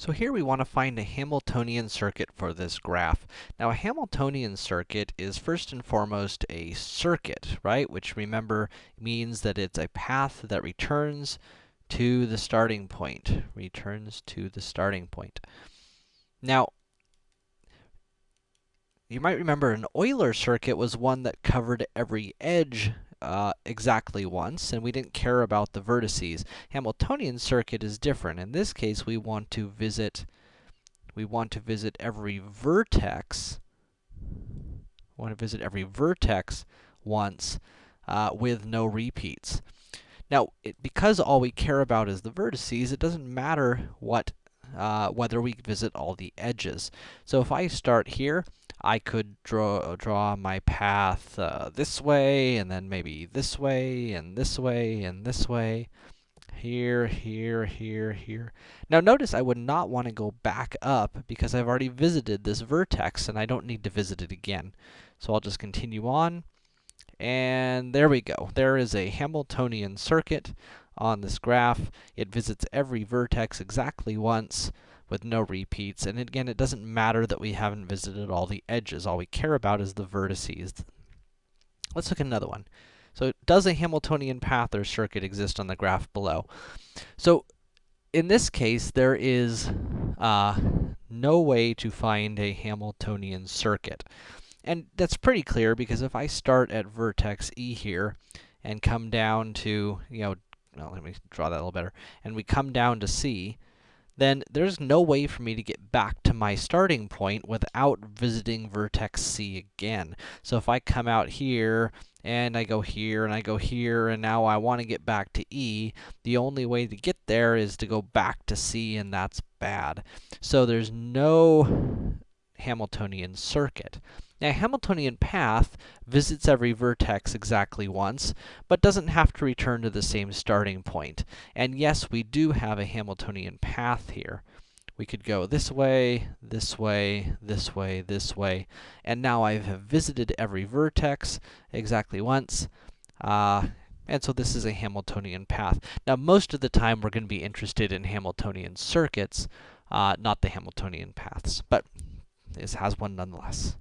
So here we want to find a Hamiltonian circuit for this graph. Now a Hamiltonian circuit is first and foremost a circuit, right? Which remember means that it's a path that returns to the starting point. Returns to the starting point. Now, you might remember an Euler circuit was one that covered every edge uh, exactly once, and we didn't care about the vertices. Hamiltonian circuit is different. In this case, we want to visit, we want to visit every vertex, we want to visit every vertex once, uh, with no repeats. Now, it, because all we care about is the vertices, it doesn't matter what, uh, whether we visit all the edges. So if I start here, I could draw, draw my path uh, this way, and then maybe this way, and this way, and this way. Here, here, here, here. Now notice I would not want to go back up because I've already visited this vertex and I don't need to visit it again. So I'll just continue on. And there we go. There is a Hamiltonian circuit on this graph. It visits every vertex exactly once with no repeats. And again, it doesn't matter that we haven't visited all the edges. All we care about is the vertices. Let's look at another one. So, does a Hamiltonian path or circuit exist on the graph below? So, in this case, there is uh, no way to find a Hamiltonian circuit. And that's pretty clear because if I start at vertex E here and come down to, you know, well, let me draw that a little better, and we come down to C, then there's no way for me to get back to my starting point without visiting vertex C again. So if I come out here, and I go here, and I go here, and now I want to get back to E, the only way to get there is to go back to C, and that's bad. So there's no Hamiltonian circuit. Now, a Hamiltonian path visits every vertex exactly once, but doesn't have to return to the same starting point. And yes, we do have a Hamiltonian path here. We could go this way, this way, this way, this way, and now I have visited every vertex exactly once. Uh, and so this is a Hamiltonian path. Now, most of the time we're going to be interested in Hamiltonian circuits, uh, not the Hamiltonian paths, but this has one nonetheless.